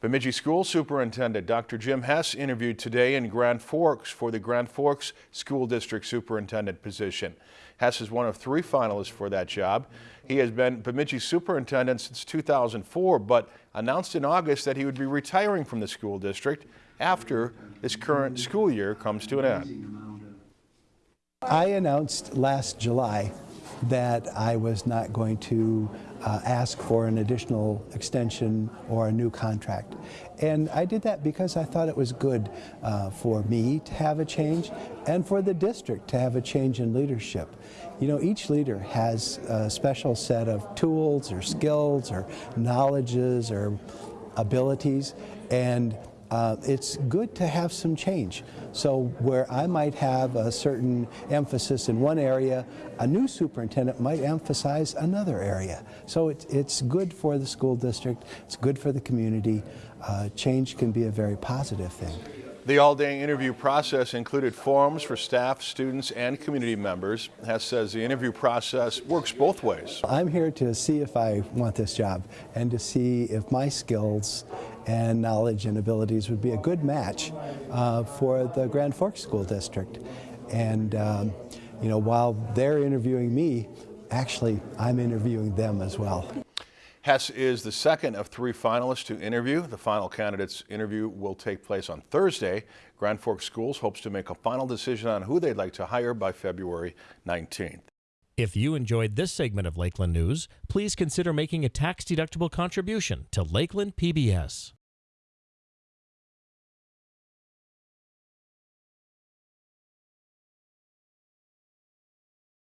Bemidji School Superintendent Dr. Jim Hess interviewed today in Grand Forks for the Grand Forks School District Superintendent position. Hess is one of three finalists for that job. He has been Bemidji Superintendent since 2004, but announced in August that he would be retiring from the school district after this current school year comes to an end. I announced last July that I was not going to uh, ask for an additional extension or a new contract. And I did that because I thought it was good uh, for me to have a change and for the district to have a change in leadership. You know, each leader has a special set of tools or skills or knowledges or abilities and uh, it's good to have some change. So where I might have a certain emphasis in one area, a new superintendent might emphasize another area. So it, it's good for the school district, it's good for the community. Uh, change can be a very positive thing. The all-day interview process included forums for staff, students, and community members. Hess says the interview process works both ways. I'm here to see if I want this job and to see if my skills and knowledge and abilities would be a good match uh, for the Grand Forks School District. And, um, you know, while they're interviewing me, actually, I'm interviewing them as well. Hess is the second of three finalists to interview. The final candidate's interview will take place on Thursday. Grand Forks Schools hopes to make a final decision on who they'd like to hire by February 19th. If you enjoyed this segment of Lakeland News, please consider making a tax-deductible contribution to Lakeland PBS.